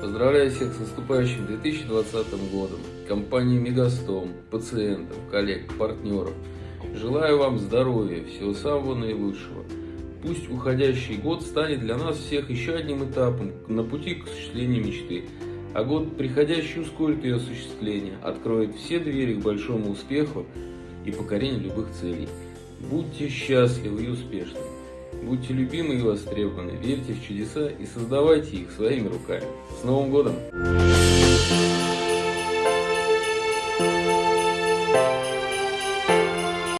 Поздравляю всех с наступающим 2020 годом. Компании Мегастом, пациентов, коллег, партнеров. Желаю вам здоровья, всего самого наилучшего. Пусть уходящий год станет для нас всех еще одним этапом на пути к осуществлению мечты. А год приходящий ускорит ее осуществление, откроет все двери к большому успеху и покорению любых целей. Будьте счастливы и успешны. Будьте любимы и востребованы, верьте в чудеса и создавайте их своими руками. С Новым годом!